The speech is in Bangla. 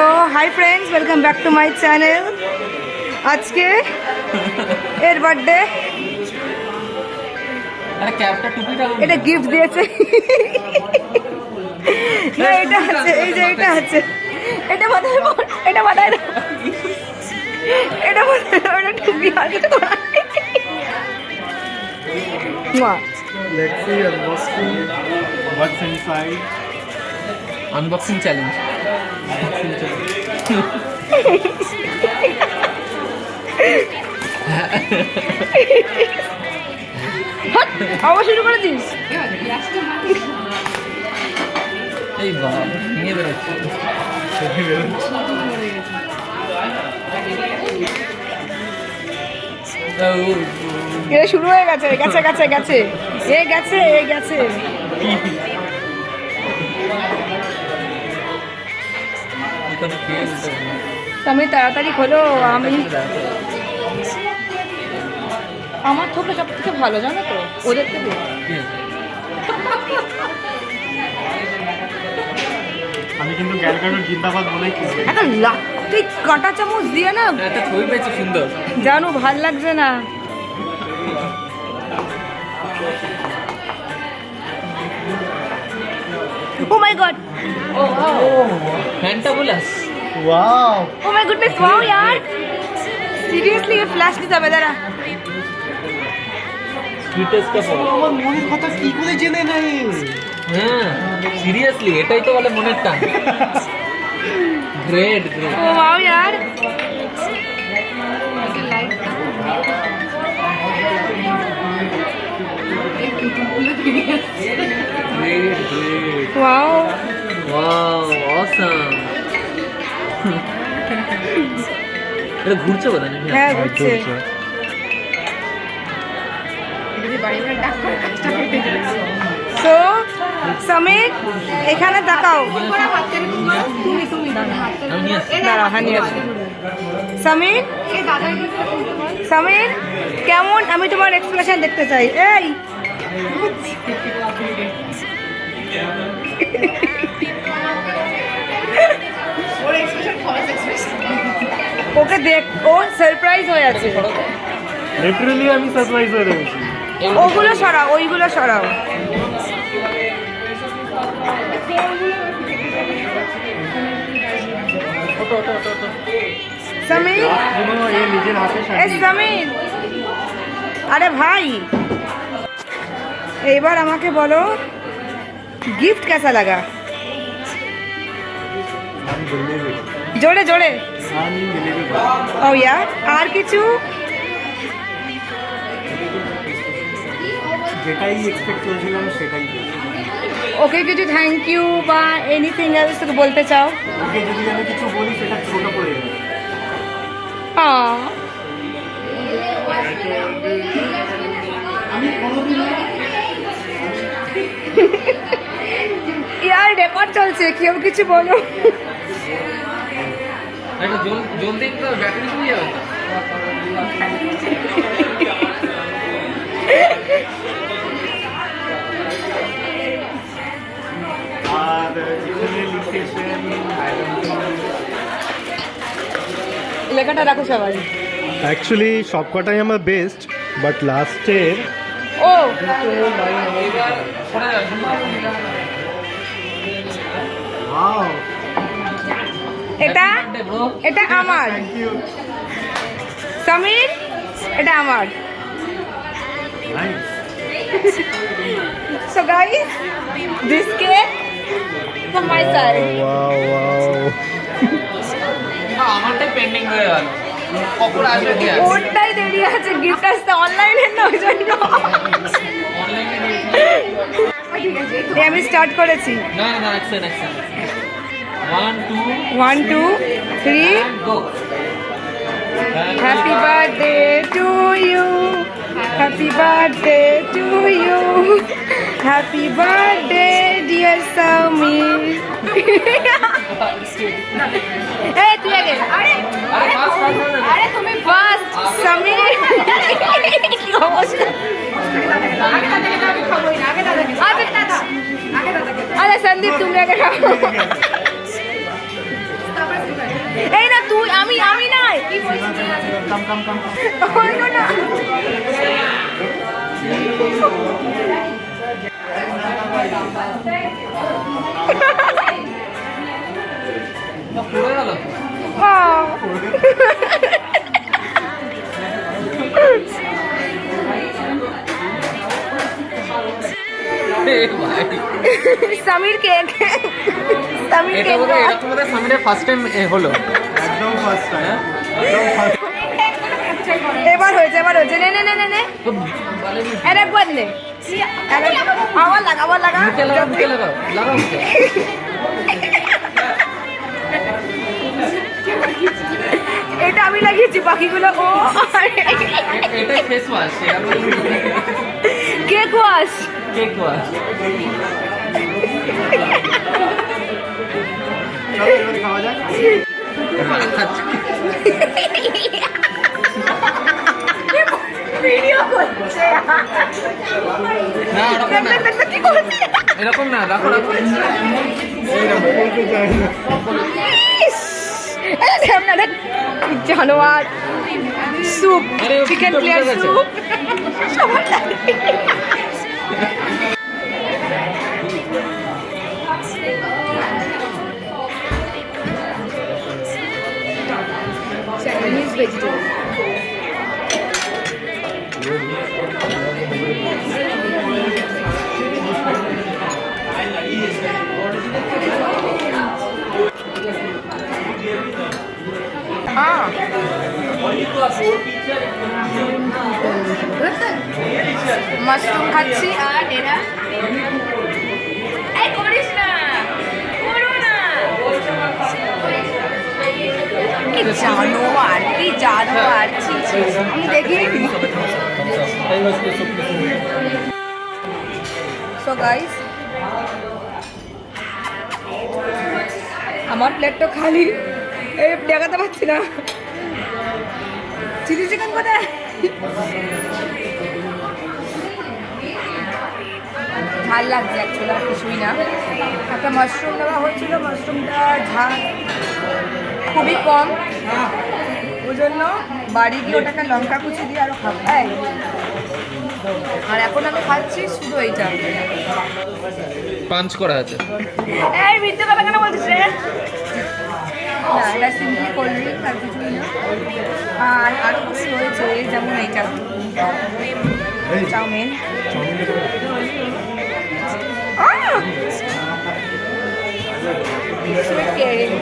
So hi friends welcome back to my channel আজকে এর বার্থডে এটা গিফট দিয়েছে। না এটা আছে এই যে এটা আছে। এটা মাথায় এটা মাথায় এটা মাথায় ওটা টুপি Let's see unboxing. What's inside? Unboxing challenge আবার শুরু করে দিস। এই বাবা নিয়ে বেরোচ্ছে। শুরু হয়ে গেছে গেছে গেছে গেছে। এ গেছে এ গেছে। তুমি তাড়াতাড়ি খোলো আমি আমার থোপটা সব থেকে ভালো জানো তো ওদের থেকে। আমি কিন্তু ক্যালকাটার জিন্দাবাদ বলেই একটা লাত্তি কাঁটা চামচ দিয়ে না একটা ছবি পেয়েছি সুন্দর। জানো ভালো লাগছে না। ও my God fantabulous wow oh my goodness wow यार সিরিয়াসলি ये ফ্ল্যাশ নিতে হবে দাঁড়া সুইটেস্ট অফ অল আমার মনের কথা কি করে জেনে নেই হ্যাঁ সিরিয়াসলি এটাই তো বলে মনের টান গ্রেট গ্রেট ও ওয়াও यार great great wow wow awesome এটা ঘুরছে বোধ হয় নাকি? হ্যাঁ বুঝছে তো সমীর এখানে তাকাও সমীর সমীর কেমন? আমি তোমার এক্সপ্রেশন দেখতে চাই। এই! ওকে দেখ ও সারপ্রাইজ হয়ে আছে। লিটারালি আমি সারপ্রাইজ হয়ে গেছি ওগুলো সরাও ওইগুলো সরাও। আরে ভাই। এইবার আমাকে বলো গিফট কেসা লাগা? জোরে জোরে। ও ইয়া আর কিছু? যেটাই এক্সপেক্ট করেছিলাম সেটাই ওকে কিছু থ্যাংক ইউ বা এনিথিং এলস তোকে বলতে চাও? ওকে যদি আমি কিছু বলি সেটা ছোট করে আমি কোনোদিন ইয়ার রেকর্ড চলছে কেউ কিছু বলো। একটা জল জলদি একটু ব্যাটারি ফুরিয়ে যাবে আর এখানে লিখেছেন লেখাটা রাখো সবাই অ্যাকচুয়ালি সবকটাই আমার বেস্ট বাট লাস্টের ও এবার সরে যাবে ওয়াও এটা? এটা আমার। সমীর এটা আমার। Nice so guys this cake from my side wow wow আমারটাই pending হয়ে গেল। কখন আসবে কি আছে? ওটাই দেরি আছে গিফট আসতে অনলাইনে না ওই জন্য। অনলাইনে আমি স্টার্ট করেছি। না না one two one two three go happy birthday to you happy birthday to you happy birthday dear Samir এই তুই আগে আরে আরে বাস বাস আরে তুমি ফার্স্ট সমীর কি অবস্থা আচ্ছা আরে সন্দীপ তুমি আগে খাও পড়ে গেল আহ। সামির কেক সামির এটা কেক বোধহয় এরকম বোধহয় সামনে ফার্স্ট টাইম হলো একদম ফার্স্ট টাইম এবার হয়েছে এবার হয়েছে। নে নে নে নে নে। তো বলে নি, আর একবার নে আবার লাগা আবার লাগা এটা আমি লাগিয়েছি বাকিগুলো ও। এ- এটাই face wash cake wash cake wash চলো এবার খাওয়া যাক এরকম না। রাখো জানোয়ার স্যুপ চিকেন গেছে। স্যুপ। সবার। Chinese মাশরুম খাচ্ছি। আর এরা করিস না কি আমি দেখি সো গাইস আমার প্লেটটা খালি। এই দেখাতে পারছি না। চিলি চিকেন কোথায়? ঝাল লাগছে অ্যাকচুয়ালি আর কিছুই না। একটা মাশরুম দেওয়া হয়েছিল মাশরুমটা ঝাল। খুবই কম। ওই জন্য বাড়ি গিয়ে ওটাকে লঙ্কা কুচি দিয়ে আরও খাব। এই। আর এখন আমি খাচ্ছি শুধু এইটা। পাঞ্চ করা আছে। এই মিথ্যে কথা কেন বলছিস না এটা সিম্পলি কোল্ড ড্রিঙ্ক আর কিছুই না আর আরও কিছু রয়েছে যেমন এইটা চাউমিন আহ! Sweet caring.